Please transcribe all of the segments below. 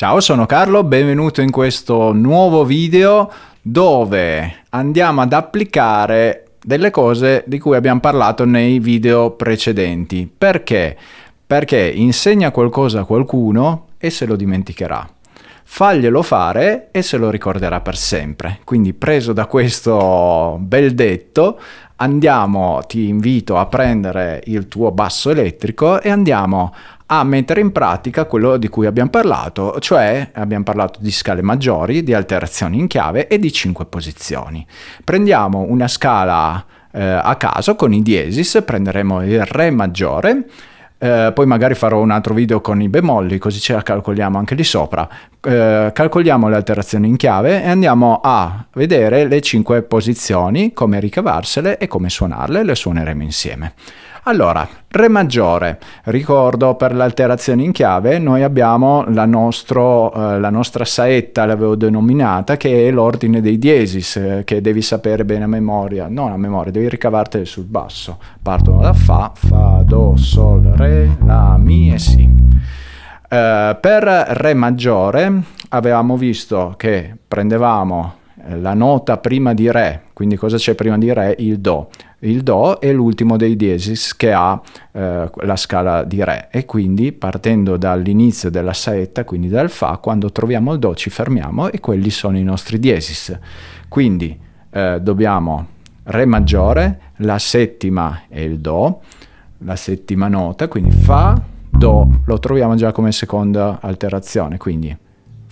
Ciao, sono Carlo, benvenuto in questo nuovo video dove andiamo ad applicare delle cose di cui abbiamo parlato nei video precedenti. Perché? Perché insegna qualcosa a qualcuno e se lo dimenticherà. Faglielo fare e se lo ricorderà per sempre. Quindi preso da questo bel detto, andiamo, ti invito a prendere il tuo basso elettrico e andiamo a mettere in pratica quello di cui abbiamo parlato, cioè abbiamo parlato di scale maggiori, di alterazioni in chiave e di cinque posizioni. Prendiamo una scala eh, a caso con i diesis, prenderemo il Re maggiore, eh, poi magari farò un altro video con i bemolli, così ce la calcoliamo anche lì sopra. Eh, calcoliamo le alterazioni in chiave e andiamo a vedere le cinque posizioni, come ricavarsele e come suonarle, le suoneremo insieme. Allora, Re maggiore, ricordo per l'alterazione in chiave noi abbiamo la, nostro, eh, la nostra saetta, l'avevo denominata, che è l'ordine dei diesis, eh, che devi sapere bene a memoria, non a memoria, devi ricavarteli sul basso. Partono da Fa, Fa, Do, Sol, Re, La, Mi e Si. Eh, per Re maggiore avevamo visto che prendevamo la nota prima di Re, quindi cosa c'è prima di Re? Il Do. Il Do è l'ultimo dei diesis che ha eh, la scala di Re e quindi partendo dall'inizio della saetta, quindi dal Fa, quando troviamo il Do ci fermiamo e quelli sono i nostri diesis. Quindi eh, dobbiamo Re maggiore, la settima è il Do, la settima nota, quindi Fa, Do, lo troviamo già come seconda alterazione, quindi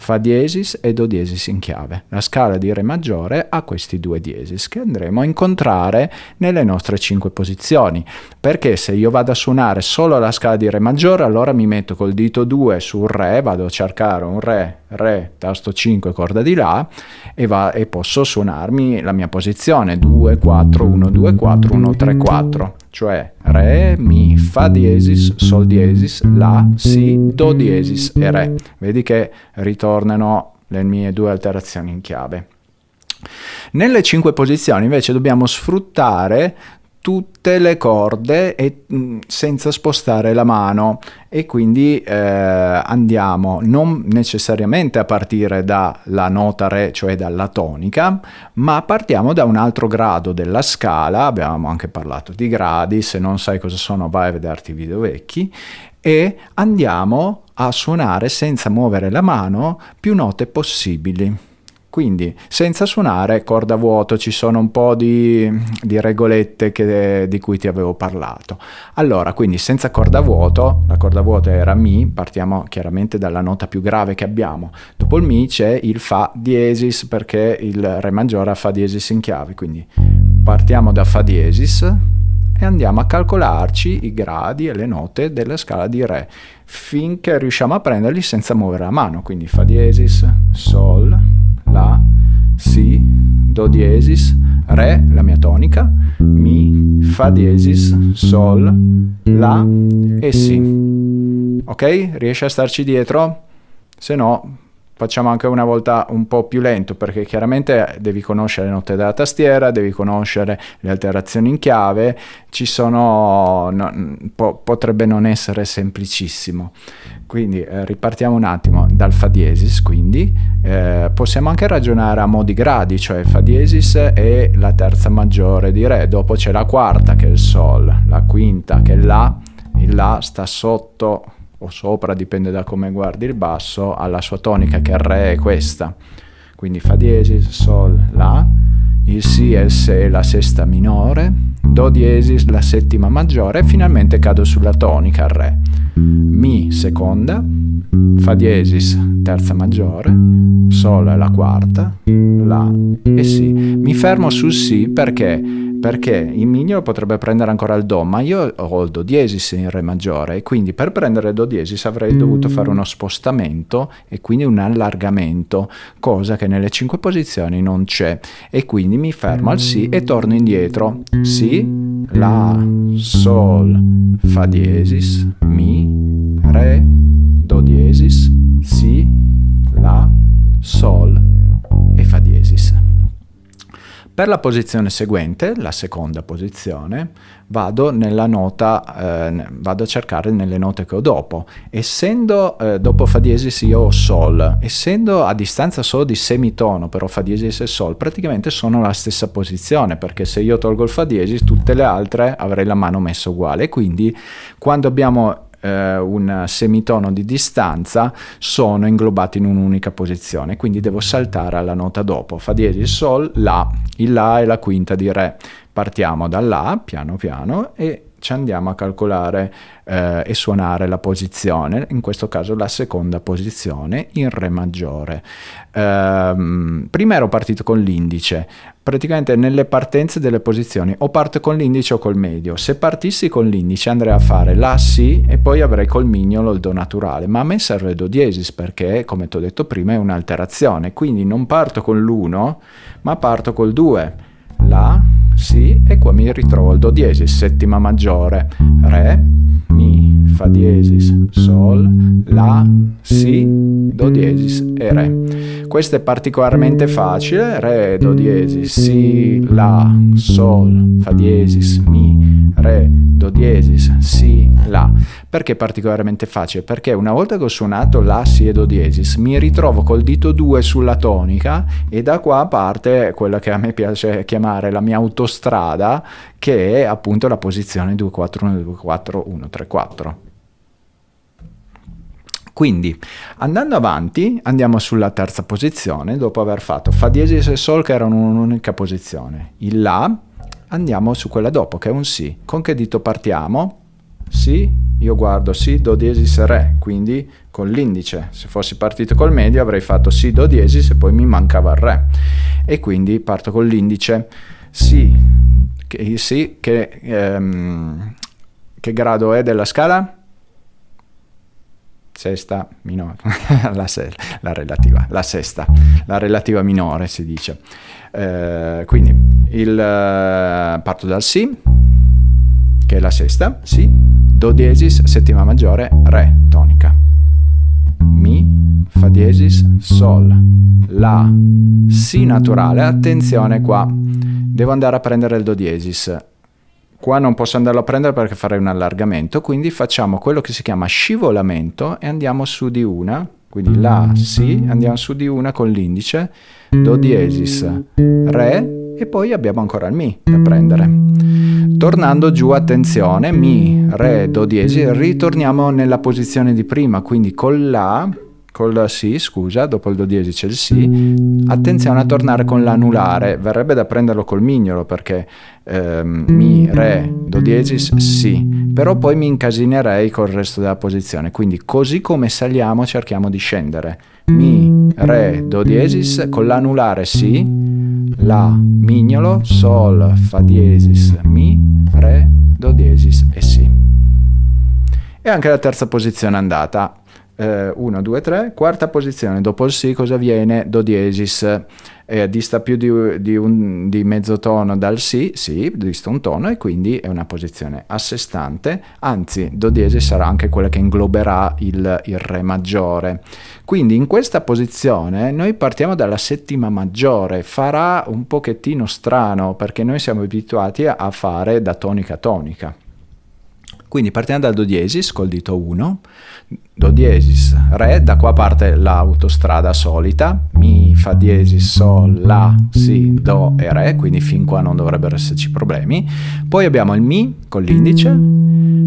Fa diesis e Do diesis in chiave. La scala di Re maggiore ha questi due diesis che andremo a incontrare nelle nostre cinque posizioni, perché se io vado a suonare solo la scala di Re maggiore, allora mi metto col dito 2 sul Re, vado a cercare un Re, Re, tasto 5, corda di La, e, va, e posso suonarmi la mia posizione 2, 4, 1, 2, 4, 1, 3, 4 cioè Re, Mi, Fa diesis, Sol diesis, La, Si, Do diesis e Re. Vedi che ritornano le mie due alterazioni in chiave. Nelle cinque posizioni invece dobbiamo sfruttare tutte le corde e, mh, senza spostare la mano. E quindi eh, andiamo non necessariamente a partire dalla nota re, cioè dalla tonica, ma partiamo da un altro grado della scala, abbiamo anche parlato di gradi, se non sai cosa sono vai a vederti i video vecchi, e andiamo a suonare senza muovere la mano più note possibili. Quindi senza suonare corda vuoto ci sono un po' di, di regolette che, di cui ti avevo parlato. Allora, quindi senza corda vuoto, la corda vuota era Mi, partiamo chiaramente dalla nota più grave che abbiamo. Dopo il Mi c'è il Fa diesis perché il Re maggiore ha Fa diesis in chiave, quindi partiamo da Fa diesis e andiamo a calcolarci i gradi e le note della scala di Re finché riusciamo a prenderli senza muovere la mano, quindi Fa diesis, Sol, La, Si, Do diesis, Re, la mia tonica, Mi, Fa diesis, Sol, La e Si. Ok? Riesci a starci dietro? Se no facciamo anche una volta un po' più lento perché chiaramente devi conoscere le note della tastiera, devi conoscere le alterazioni in chiave, ci sono, no, po potrebbe non essere semplicissimo. Quindi eh, ripartiamo un attimo dal Fa diesis, quindi eh, possiamo anche ragionare a modi gradi, cioè Fa diesis è la terza maggiore di Re, dopo c'è la quarta che è il Sol, la quinta che è La, il La sta sotto o sopra, dipende da come guardi il basso, alla sua tonica che è Re è questa. Quindi Fa diesis, Sol, La, il Si e il Se la sesta minore, Do diesis la settima maggiore e finalmente cado sulla tonica Re. Mi seconda, Fa diesis terza maggiore, Sol la quarta, La e Si. Mi fermo sul Si perché perché il mignolo potrebbe prendere ancora il Do, ma io ho il Do diesis in Re maggiore e quindi per prendere il Do diesis avrei dovuto fare uno spostamento e quindi un allargamento, cosa che nelle cinque posizioni non c'è e quindi mi fermo al Si e torno indietro. Si, La, Sol, Fa diesis, Mi, Re, Do diesis, Si, La, Sol e Fa diesis. Per la posizione seguente, la seconda posizione, vado nella nota, eh, vado a cercare nelle note che ho dopo. Essendo eh, dopo Fa diesis io ho Sol, essendo a distanza solo di semitono però Fa diesis e Sol, praticamente sono la stessa posizione, perché se io tolgo il Fa diesis, tutte le altre avrei la mano messa uguale. Quindi quando abbiamo eh, un semitono di distanza sono inglobati in un'unica posizione, quindi devo saltare alla nota dopo. Fa diesis, Sol, La, il La è la quinta di Re. Partiamo da La, piano piano, e ci andiamo a calcolare eh, e suonare la posizione, in questo caso la seconda posizione in Re maggiore. Eh, prima ero partito con l'indice, praticamente nelle partenze delle posizioni o parto con l'indice o col medio. Se partissi con l'indice andrei a fare La Si e poi avrei col mignolo il Do naturale, ma a me serve Do diesis perché, come ti ho detto prima, è un'alterazione, quindi non parto con l'1 ma parto col 2. La, Si e qua mi ritrovo il Do diesis, settima maggiore, Re, Mi, Fa diesis, Sol, La, Si, Do diesis e Re. Questo è particolarmente facile, Re, Do diesis, Si, La, Sol, Fa diesis, Mi, Re, Do diesis, Si, La. Perché è particolarmente facile? Perché una volta che ho suonato La, Si e Do diesis mi ritrovo col dito 2 sulla tonica e da qua parte quella che a me piace chiamare la mia autostrada che è appunto la posizione 2-4-1, 2-4, 1-3-4. Quindi andando avanti andiamo sulla terza posizione dopo aver fatto Fa diesis e Sol che erano un'unica posizione. Il La andiamo su quella dopo che è un Si. Con che dito partiamo? Si, io guardo Si, Do diesis, Re, quindi con l'indice. Se fossi partito col medio avrei fatto Si, Do diesis e poi mi mancava il Re. E quindi parto con l'indice Si, che, si, che, ehm, che grado è della scala? Sesta minore, la, se, la, relativa, la sesta, la relativa minore si dice. Eh, quindi il, uh, parto dal Si, che è la sesta, Si, Do diesis, settima maggiore, Re, tonica. Mi, Fa diesis, Sol, La, Si naturale, attenzione qua, devo andare a prendere il Do diesis, Qua non posso andarlo a prendere perché farei un allargamento, quindi facciamo quello che si chiama scivolamento e andiamo su di una, quindi La, Si, andiamo su di una con l'indice, Do diesis, Re e poi abbiamo ancora il Mi da prendere. Tornando giù, attenzione, Mi, Re, Do diesis, ritorniamo nella posizione di prima, quindi con La col Si, scusa, dopo il Do diesis c'è il Si, attenzione a tornare con l'anulare, verrebbe da prenderlo col mignolo perché ehm, Mi, Re, Do diesis, Si, però poi mi incasinerei col resto della posizione, quindi così come saliamo cerchiamo di scendere, Mi, Re, Do diesis, con l'anulare Si, La, mignolo, Sol, Fa diesis, Mi, Re, Do diesis e Si. E anche la terza posizione andata, 1, 2, 3, quarta posizione, dopo il Si cosa viene? Do diesis, eh, dista più di, di, un, di, mezzo tono dal Si, Si, dista un tono e quindi è una posizione a sé stante, anzi Do diesis sarà anche quella che ingloberà il, il Re maggiore. Quindi in questa posizione noi partiamo dalla settima maggiore, farà un pochettino strano perché noi siamo abituati a fare da tonica a tonica. Quindi partiamo dal Do diesis col dito 1, Do diesis, Re, da qua parte l'autostrada solita, Mi, Fa diesis, Sol, La, Si, Do e Re, quindi fin qua non dovrebbero esserci problemi. Poi abbiamo il Mi con l'indice,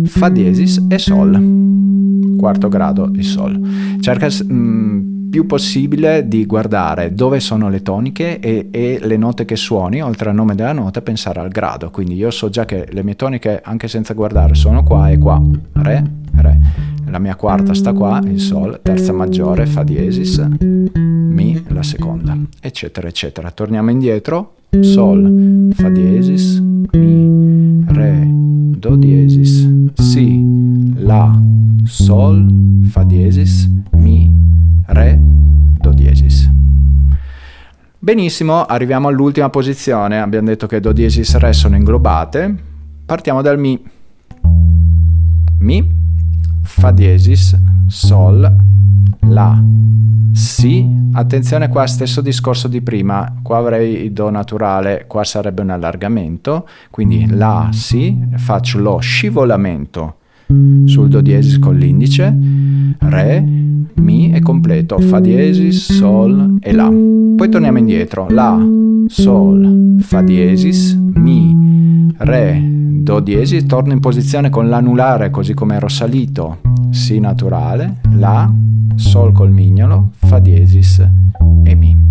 Fa diesis e Sol, quarto grado di Sol. Cerca mm, più possibile di guardare dove sono le toniche e, e, le note che suoni, oltre al nome della nota, pensare al grado. Quindi io so già che le mie toniche, anche senza guardare, sono qua e qua. Re, Re. La mia quarta sta qua, il Sol, terza maggiore, Fa diesis, Mi, la seconda, eccetera, eccetera. Torniamo indietro, Sol, Fa diesis, Mi, Re, Do diesis, Si, La, Sol, Fa diesis, Re, Do diesis. Benissimo, arriviamo all'ultima posizione, abbiamo detto che Do diesis Re sono inglobate, partiamo dal Mi. Mi, Fa diesis, Sol, La, Si, attenzione qua, stesso discorso di prima, qua avrei il Do naturale, qua sarebbe un allargamento, quindi La, Si, faccio lo scivolamento sul Do diesis con l'indice, Re, Mi e completo, Fa diesis, Sol e La. Poi torniamo indietro, La, Sol, Fa diesis, Mi, Re, Do diesis, torno in posizione con l'anulare così come ero salito, Si naturale, La, Sol col mignolo, Fa diesis e Mi.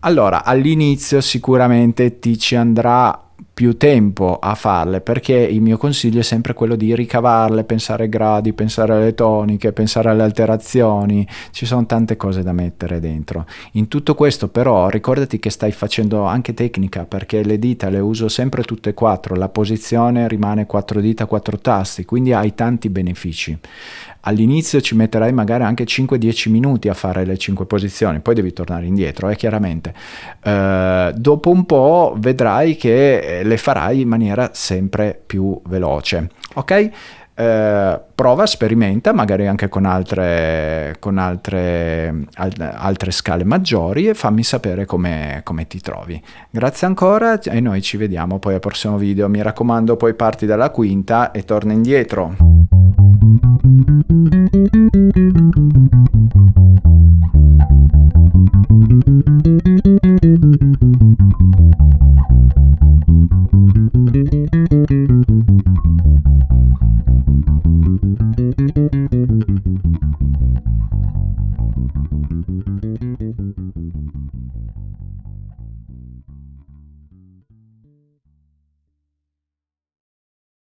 Allora, all'inizio sicuramente ti ci andrà più tempo a farle perché il mio consiglio è sempre quello di ricavarle, pensare ai gradi, pensare alle toniche, pensare alle alterazioni, ci sono tante cose da mettere dentro. In tutto questo però ricordati che stai facendo anche tecnica perché le dita le uso sempre tutte e quattro, la posizione rimane quattro dita, quattro tasti, quindi hai tanti benefici. All'inizio ci metterai magari anche 5-10 minuti a fare le 5 posizioni, poi devi tornare indietro, eh, chiaramente. Uh, dopo un po' vedrai che le farai in maniera sempre più veloce, ok? Uh, prova, sperimenta, magari anche con altre, con altre, al, altre scale maggiori e fammi sapere come, come, ti trovi. Grazie ancora e noi ci vediamo poi al prossimo video. Mi raccomando, poi parti dalla quinta e torna indietro.